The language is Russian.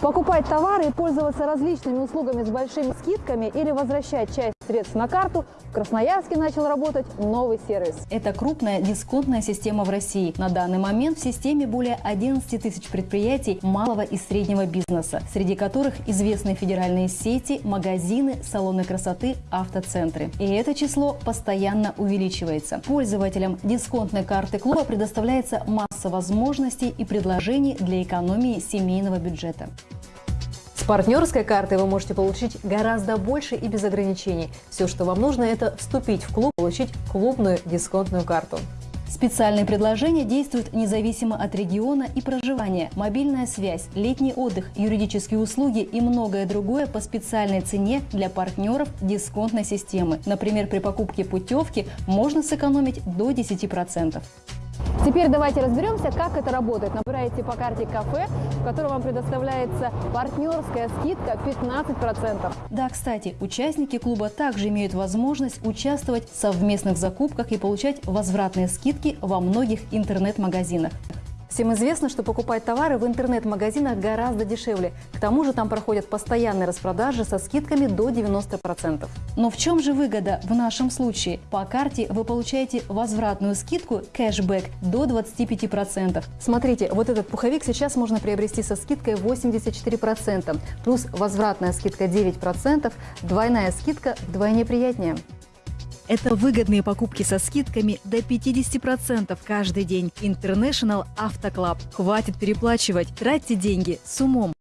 Покупать товары и пользоваться различными услугами с большими скидками или возвращать часть средств на карту в Красноярске начал работать новый сервис. Это крупная дисконтная система в России. На данный момент в системе более 11 тысяч предприятий малого и среднего бизнеса, среди которых известные федеральные сети, магазины, салоны красоты, автоцентры. И это число постоянно увеличивается. Пользователям дисконтной карты клуба предоставляется масса возможностей и предложений для экономии семейного бюджета. Партнерской картой вы можете получить гораздо больше и без ограничений. Все, что вам нужно, это вступить в клуб, получить клубную дисконтную карту. Специальные предложения действуют независимо от региона и проживания. Мобильная связь, летний отдых, юридические услуги и многое другое по специальной цене для партнеров дисконтной системы. Например, при покупке путевки можно сэкономить до 10%. Теперь давайте разберемся, как это работает. Набираете по карте кафе, в котором вам предоставляется партнерская скидка 15%. Да, кстати, участники клуба также имеют возможность участвовать в совместных закупках и получать возвратные скидки во многих интернет-магазинах. Всем известно, что покупать товары в интернет-магазинах гораздо дешевле. К тому же там проходят постоянные распродажи со скидками до 90%. Но в чем же выгода в нашем случае? По карте вы получаете возвратную скидку кэшбэк до 25%. Смотрите, вот этот пуховик сейчас можно приобрести со скидкой 84%, плюс возвратная скидка 9%, двойная скидка вдвойне приятнее. Это выгодные покупки со скидками до 50% каждый день. International Auto Club. Хватит переплачивать, тратьте деньги с умом.